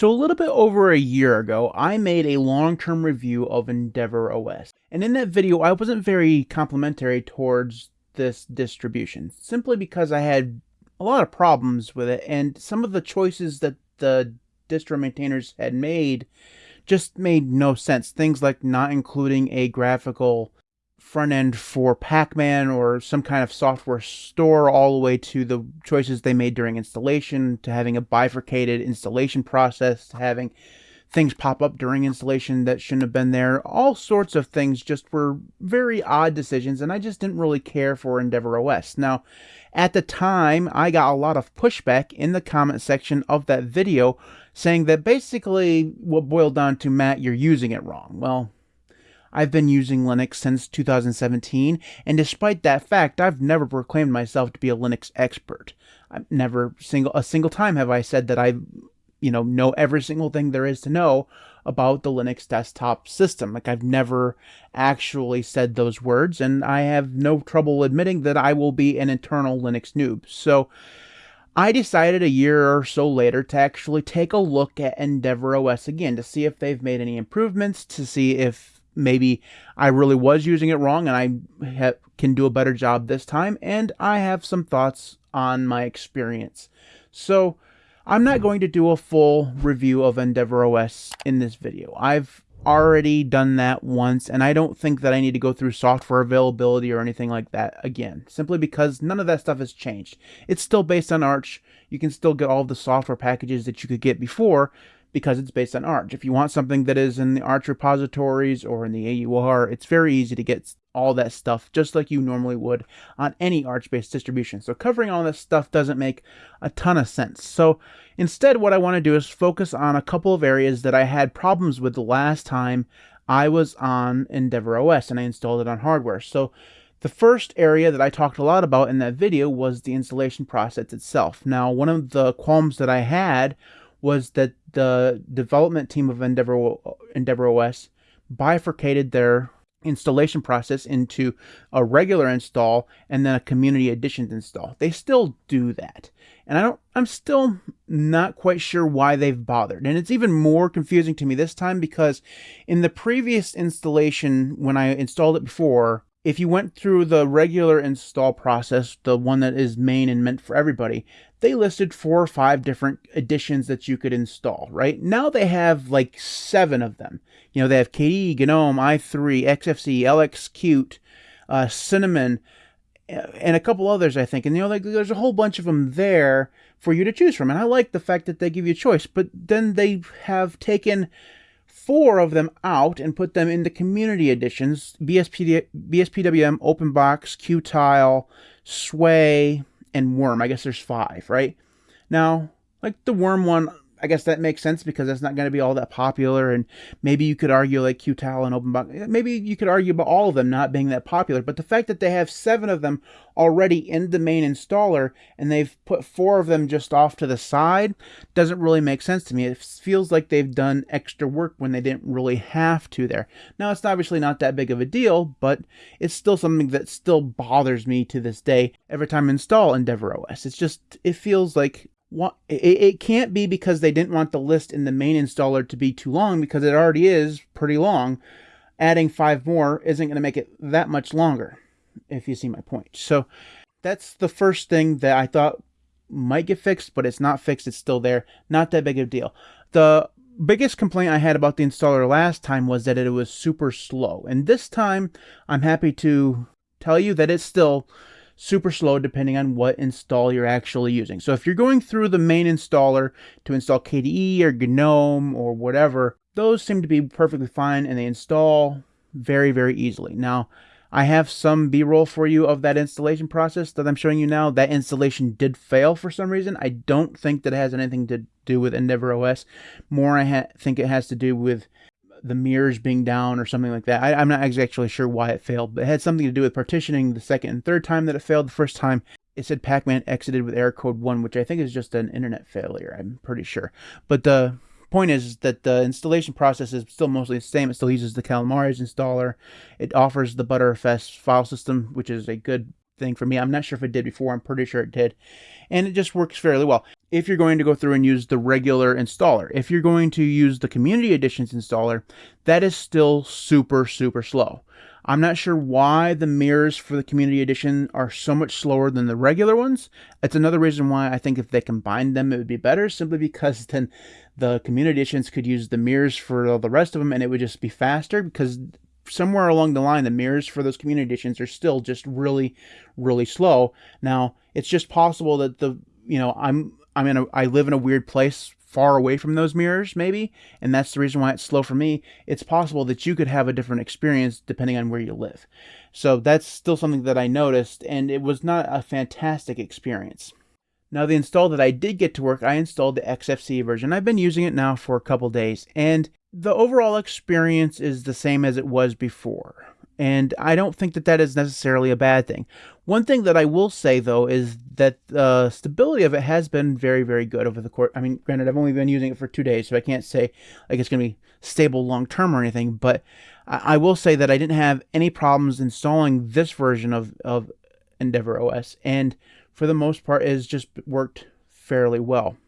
So a little bit over a year ago, I made a long-term review of Endeavour OS. And in that video, I wasn't very complimentary towards this distribution, simply because I had a lot of problems with it, and some of the choices that the distro maintainers had made just made no sense. Things like not including a graphical front end for Pacman or some kind of software store, all the way to the choices they made during installation, to having a bifurcated installation process, to having things pop up during installation that shouldn't have been there. All sorts of things just were very odd decisions, and I just didn't really care for Endeavour OS. Now, at the time, I got a lot of pushback in the comment section of that video saying that basically what boiled down to Matt, you're using it wrong. Well, I've been using Linux since 2017, and despite that fact, I've never proclaimed myself to be a Linux expert. I've never single a single time have I said that I, you know, know every single thing there is to know about the Linux desktop system. Like I've never actually said those words, and I have no trouble admitting that I will be an eternal Linux noob. So I decided a year or so later to actually take a look at Endeavour OS again to see if they've made any improvements, to see if maybe I really was using it wrong and I ha- can do a better job this time. And I have some thoughts on my experience. So I'm not going to do a full review of Endeavour OS in this video. I've already done that once and I don't think that I need to go through software availability or anything like that again, simply because none of that stuff has changed. It's still based on Arch. You can still get all the software packages that you could get before, because it's based on Arch. If you want something that is in the Arch repositories or in the AUR, it's very easy to get all that stuff just like you normally would on any Arch-based distribution. So covering all this stuff doesn't make a ton of sense. So instead what I want to do is focus on a couple of areas that I had problems with the last time I was on Endeavour OS and I installed it on hardware. So the first area that I talked a lot about in that video was the installation process itself. Now, one of the qualms that I had was that the development team of Endeavour, Endeavour OS bifurcated their installation process into a regular install and then a community editions install. They still do that. And I don't I'm still not quite sure why they've bothered. And it's even more confusing to me this time because in the previous installation when I installed it before, if you went through the regular install process, the one that is main and meant for everybody, they listed four or five different editions that you could install, right? Now they have like seven of them. You know, they have KDE, GNOME, i3, XFCE, LXQt, uh, Cinnamon, and a couple others, I think. And, you know, like there's a whole bunch of them there for you to choose from. And I like the fact that they give you a choice, but then they have taken four of them out and put them into community editions BSP, BSPWM, OpenBox, Qtile, Sway, and Worm. I guess there's five, right? Now, like the Worm one, I guess that makes sense because that's not going to be all that popular. And maybe you could argue like Qtile and OpenBox. Eh, maybe you could argue about all of them not being that popular. But the fact that they have seven of them already in the main installer and they've put four of them just off to the side doesn't really make sense to me. It feels like they've done extra work when they didn't really have to there. Now, it's obviously not that big of a deal, but it's still something that still bothers me to this day every time I install Endeavour OS. It's just, it feels like it can't be because they didn't want the list in the main installer to be too long because it already is pretty long. Adding five more isn't going to make it that much longer, if you see my point. So that's the first thing that I thought might get fixed, but it's not fixed. It's still there. Not that big of a deal. The biggest complaint I had about the installer last time was that it was super slow. And this time, I'm happy to tell you that it's still super slow depending on what install you're actually using. So if you're going through the main installer to install KDE or GNOME or whatever, those seem to be perfectly fine and they install very, very easily. Now, I have some B-roll for you of that installation process that I'm showing you now. That installation did fail for some reason. I don't think that has anything to do with Endeavour OS. More, I think it has to do with the mirrors being down or something like that. I, am not exactly sure why it failed, but it had something to do with partitioning the second and third time that it failed. The first time it said Pacman exited with error code 1, which I think is just an internet failure, I'm pretty sure. But the point is that the installation process is still mostly the same. It still uses the Calamares installer. It offers the Btrfs file system, which is a good thing for me. I'm not sure if it did before. I'm pretty sure it did. And it just works fairly well. If you're going to go through and use the regular installer. If you're going to use the Community Editions installer, that is still super, super slow. I'm not sure why the mirrors for the Community Edition are so much slower than the regular ones. It's another reason why I think if they combined them, it would be better, simply because then the Community Editions could use the mirrors for all the rest of them and it would just be faster because somewhere along the line, the mirrors for those Community Editions are still just really, really slow. Now, it's just possible that the, you know, I'm, I'm in a, I live in a weird place far away from those mirrors, maybe, and that's the reason why it's slow for me. It's possible that you could have a different experience depending on where you live. So that's still something that I noticed, and it was not a fantastic experience. Now, the install that I did get to work, I installed the XFCE version. I've been using it now for a couple days, and the overall experience is the same as it was before. And I don't think that that is necessarily a bad thing. One thing that I will say though is that the uh, stability of it has been very, very good over the course. I mean, granted, I've only been using it for two days, so I can't say like it's going to be stable long term or anything. But I, I, will say that I didn't have any problems installing this version of of Endeavour OS, and for the most part, it has just worked fairly well.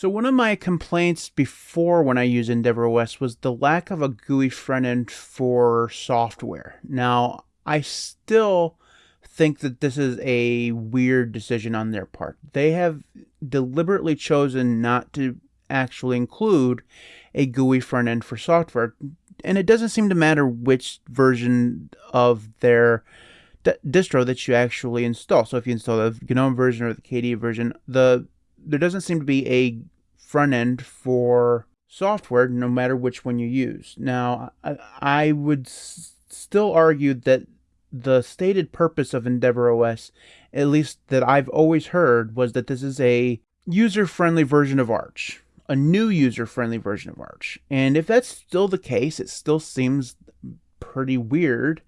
So one of my complaints before when I used Endeavour OS was the lack of a GUI front end for software. Now, I still think that this is a weird decision on their part. They have deliberately chosen not to actually include a GUI front end for software. And it doesn't seem to matter which version of their distro that you actually install. So if you install the GNOME version or the KDE version, the there doesn't seem to be a front end for software no matter which one you use. Now, I, I would s- still argue that the stated purpose of Endeavour OS, at least that I've always heard, was that this is a user friendly version of Arch, a new user friendly version of Arch. And if that's still the case, it still seems pretty weird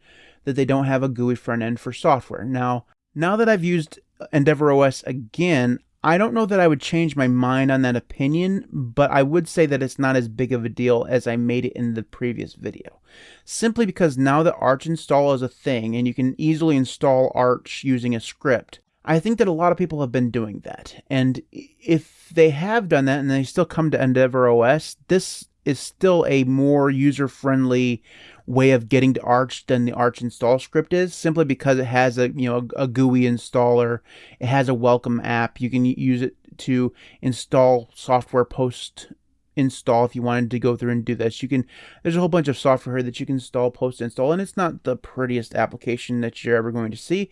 that they don't have a GUI front end for software. Now, now that I've used Endeavour OS again, I don't know that I would change my mind on that opinion, but I would say that it's not as big of a deal as I made it in the previous video. Simply because now that Arch install is a thing and you can easily install Arch using a script, I think that a lot of people have been doing that. And if they have done that and they still come to Endeavour OS, this is still a more user-friendly way of getting to Arch than the Arch install script is, simply because it has a you know a, a GUI installer, it has a welcome app. You can use it to install software post install if you wanted to go through and do this. You can there's a whole bunch of software here that you can install post install, and it's not the prettiest application that you're ever going to see,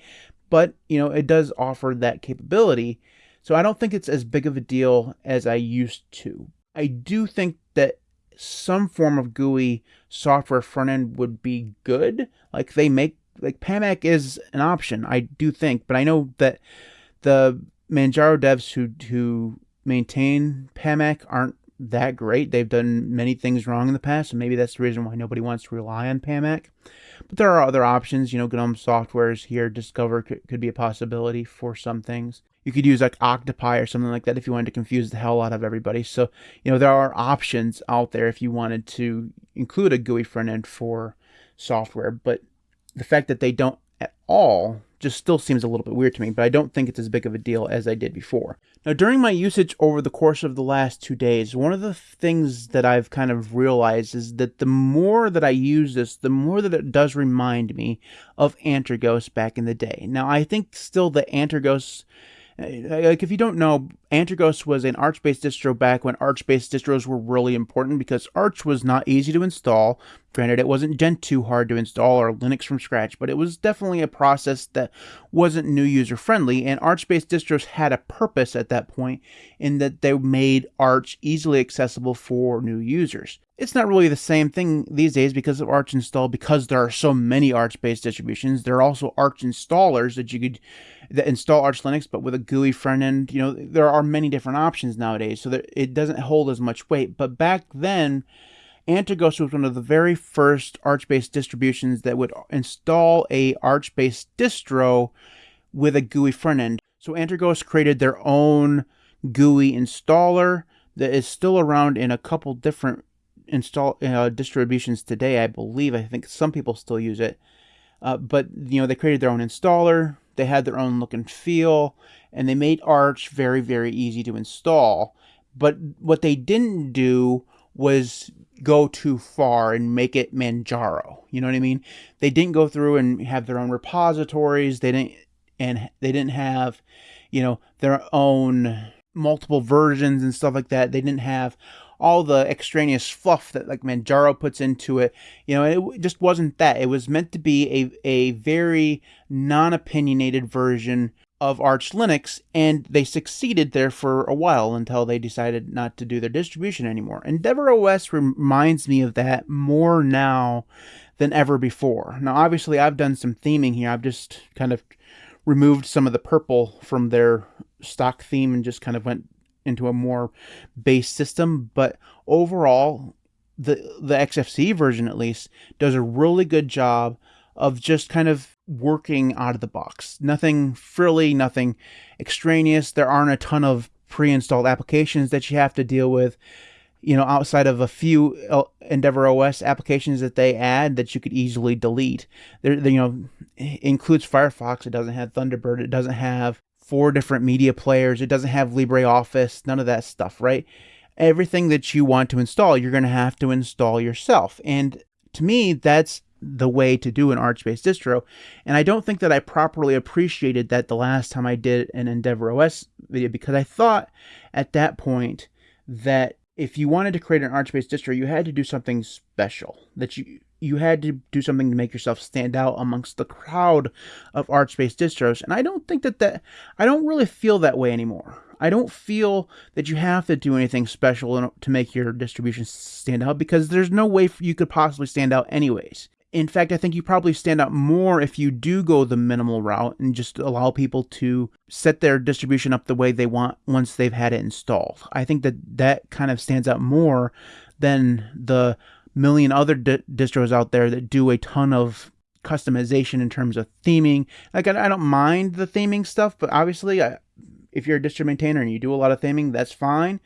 but you know it does offer that capability. So I don't think it's as big of a deal as I used to. I do think that some form of GUI software front end would be good. Like they make like PAMAC is an option, I do think, but I know that the Manjaro devs who who maintain PAMAC aren't that great. They've done many things wrong in the past, and maybe that's the reason why nobody wants to rely on PAMAC. But there are other options. You know, GNOME software is here, Discover could, could be a possibility for some things. You could use like Octopi or something like that if you wanted to confuse the hell out of everybody. So, you know, there are options out there if you wanted to include a GUI front end for software. But the fact that they don't at all just still seems a little bit weird to me, but I don't think it's as big of a deal as I did before. Now, during my usage over the course of the last two days, one of the things that I've kind of realized is that the more that I use this, the more that it does remind me of Antergos back in the day. Now, I think still the Antergos eh, eh, like if you don't know, Antergos was an Arch-based distro back when Arch-based distros were really important because Arch was not easy to install. Granted, it wasn't Gentoo hard to install or Linux from scratch, but it was definitely a process that wasn't new user friendly. And Arch-based distros had a purpose at that point in that they made Arch easily accessible for new users. It's not really the same thing these days because of Arch install, because there are so many Arch-based distributions. There are also Arch installers that you could that install Arch Linux, but with a GUI front end. You know, there are many different options nowadays, so that it doesn't hold as much weight. But back then, Antergos was one of the very first Arch-based distributions that would install a Arch-based distro with a GUI front end. So Antergos created their own GUI installer that is still around in a couple different install uh, distributions today. I believe. I think some people still use it. Uh, but you know, they created their own installer. They had their own look and feel, and they made Arch very, very easy to install. But what they didn't do was go too far and make it Manjaro. You know what I mean? They didn't go through and have their own repositories. They didn't and they didn't have, you know, their own multiple versions and stuff like that. They didn't have all the extraneous fluff that like Manjaro puts into it. You know, it just wasn't that. It was meant to be a a very non-opinionated version of Arch Linux, and they succeeded there for a while until they decided not to do their distribution anymore. Endeavour OS reminds me of that more now than ever before. Now, obviously, I've done some theming here. I've just kind of removed some of the purple from their stock theme and just kind of went into a more base system. But overall, the the XFCE version at least does a really good job of just kind of working out of the box. Nothing frilly, nothing extraneous. There aren't a ton of pre-installed applications that you have to deal with. You know, outside of a few Endeavour OS applications that they add that you could easily delete. There, you know, includes Firefox. It doesn't have Thunderbird. It doesn't have four different media players. It doesn't have LibreOffice. None of that stuff, right? Everything that you want to install, you're going to have to install yourself. And to me, that's the way to do an Arch-based distro. And I don't think that I properly appreciated that the last time I did an Endeavour OS video because I thought at that point that if you wanted to create an Arch-based distro, you had to do something special. That you you had to do something to make yourself stand out amongst the crowd of Arch-based distros. And I don't think that that I don't really feel that way anymore. I don't feel that you have to do anything special to make your distribution stand out because there's no way you could possibly stand out anyways. In fact, I think you probably stand out more if you do go the minimal route and just allow people to set their distribution up the way they want once they've had it installed. I think that that kind of stands out more than the million other di- distros out there that do a ton of customization in terms of theming. Like, I, I don't mind the theming stuff, but obviously, I, if you're a distro maintainer and you do a lot of theming, that's fine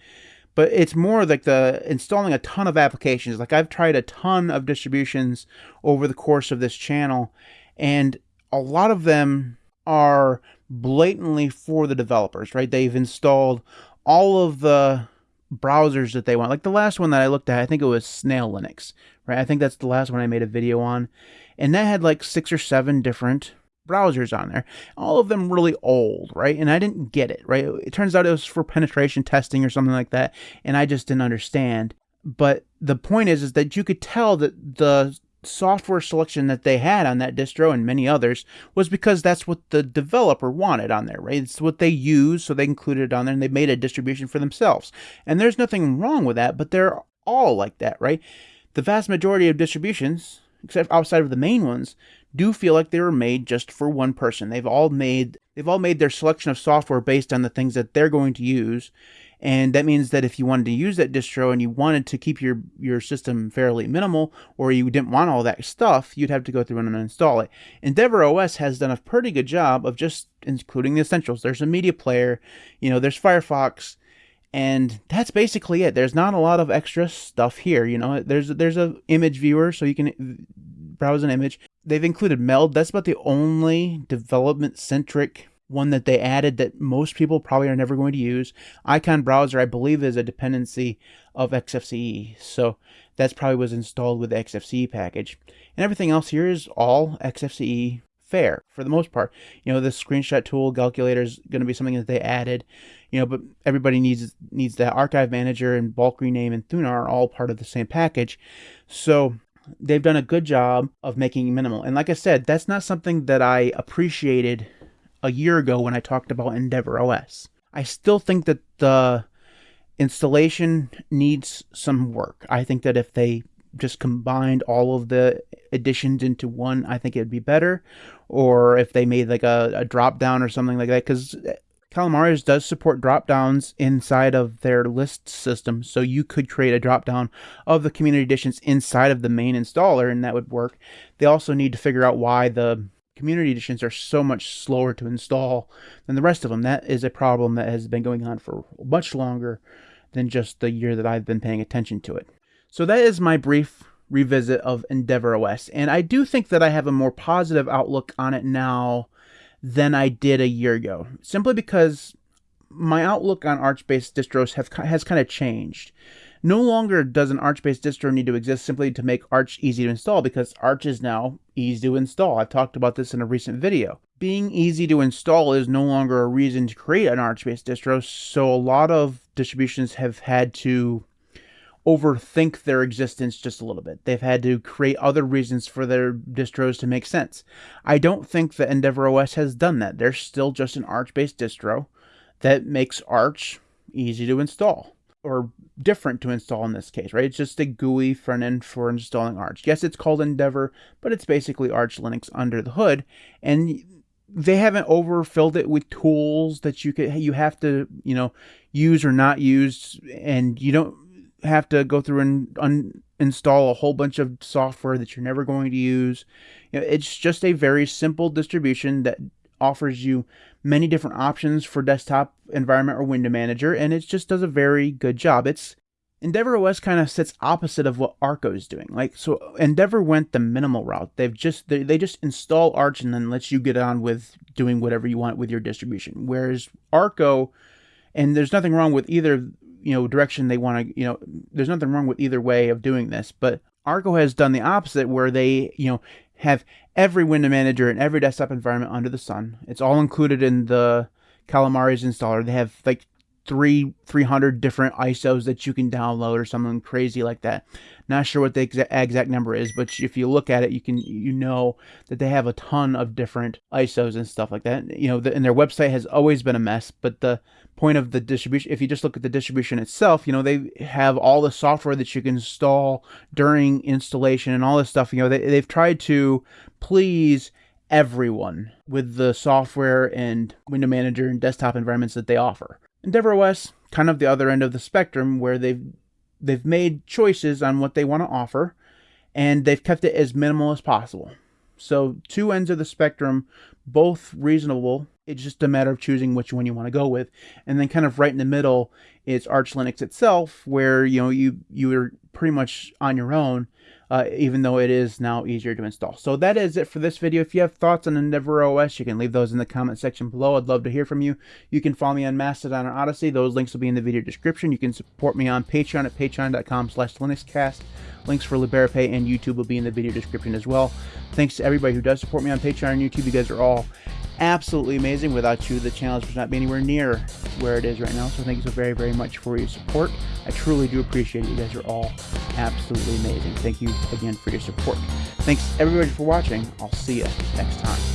but it's more like the installing a ton of applications. Like I've tried a ton of distributions over the course of this channel, and a lot of them are blatantly for the developers, right? They've installed all of the browsers that they want. Like the last one that I looked at, I think it was Snail Linux, right? I think that's the last one I made a video on. And that had like six or seven different browsers on there. All of them really old, right? And I didn't get it, right? It turns out it was for penetration testing or something like that, and I just didn't understand. But the point is, is that you could tell that the software selection that they had on that distro and many others was because that's what the developer wanted on there, right? It's what they use, so they included it on there and they made a distribution for themselves. And there's nothing wrong with that, but they're all like that, right? The vast majority of distributions, except outside of the main ones, do feel like they were made just for one person. They've all made they've all made their selection of software based on the things that they're going to use. And that means that if you wanted to use that distro and you wanted to keep your, your system fairly minimal, or you didn't want all that stuff, you'd have to go through and install it. Endeavour OS has done a pretty good job of just including the essentials. There's a media player, you know, there's Firefox, and that's basically it. There's not a lot of extra stuff here. You know, there's there's a image viewer, so you can uh, browse an image. They've included Meld. That's about the only development centric one that they added that most people probably are never going to use. Icon Browser, I believe, is a dependency of XFCE. So that's probably was installed with the XFCE package. And everything else here is all XFCE fair for the most part. You know, the screenshot tool calculator is going to be something that they added. You know, but everybody needs needs that archive manager and bulk rename and Thunar are all part of the same package. So they've done a good job of making minimal. And like I said, that's not something that I appreciated a year ago when I talked about Endeavour OS. I still think that the installation needs some work. I think that if they just combined all of the additions into one, I think it'd be better. Or if they made like a, a drop down or something like that, because Calamares uh, does support drop downs inside of their list system, so you could create a drop down of the community editions inside of the main installer, and that would work. They also need to figure out why the community editions are so much slower to install than the rest of them. That is a problem that has been going on for much longer than just the year that I've been paying attention to it. So that is my brief revisit of Endeavor OS. And I do think that I have a more positive outlook on it now than I did a year ago, simply because my outlook on Arch-based distros have has kind of changed. No longer does an Arch-based distro need to exist simply to make Arch easy to install because Arch is now easy to install. I've talked about this in a recent video. Being easy to install is no longer a reason to create an Arch-based distro, so a lot of distributions have had to overthink their existence just a little bit. They've had to create other reasons for their distros to make sense. I don't think that Endeavor OS has done that. They're still just an Arch based distro that makes Arch easy to install or different to install in this case, right? It's just a GUI front end for installing Arch. Yes, it's called Endeavor, but it's basically Arch Linux under the hood. And they haven't overfilled it with tools that you could you have to you know use or not use and you don't have to go through and un- install a whole bunch of software that you're never going to use. You know, it's just a very simple distribution that offers you many different options for desktop environment or window manager, and it just does a very good job. It's Endeavor OS kind of sits opposite of what Arco is doing. Like so, Endeavor went the minimal route. They've just they, they just install Arch and then let you get on with doing whatever you want with your distribution. Whereas Arco, and there's nothing wrong with either you know direction they want to you know there's nothing wrong with either way of doing this but arco has done the opposite where they you know have every window manager and every desktop environment under the sun. It's all included in the calamares installer. They have like three 300 different isos that you can download or something crazy like that not sure what the exa- exact number is, but if you look at it, you can you know that they have a ton of different ISOs and stuff like that. You know, the, and their website has always been a mess. But the point of the distribution, if you just look at the distribution itself, you know they have all the software that you can install during installation and all this stuff. You know, they they've tried to please everyone with the software and window manager and desktop environments that they offer. Endeavor OS, kind of the other end of the spectrum, where they've they've made choices on what they want to offer and they've kept it as minimal as possible. So, two ends of the spectrum, both reasonable. It's just a matter of choosing which one you want to go with. And then kind of right in the middle is Arch Linux itself, where you know you you are pretty much on your own uh, even though it is now easier to install. So that is it for this video. If you have thoughts on Endeavor OS, you can leave those in the comment section below. I'd love to hear from you. You can follow me on Mastodon or Odysee. Those links will be in the video description. You can support me on Patreon at patreon.com slash linuxcast. Links for LiberaPay and YouTube will be in the video description as well. Thanks to everybody who does support me on Patreon and YouTube. You guys are all absolutely amazing. Without you, the channel would not be anywhere near where it is right now. So thank you so very, very much for your support. I truly do appreciate it. You guys are all absolutely amazing. Thank you again for your support. Thanks everybody for watching. I'll see you next time.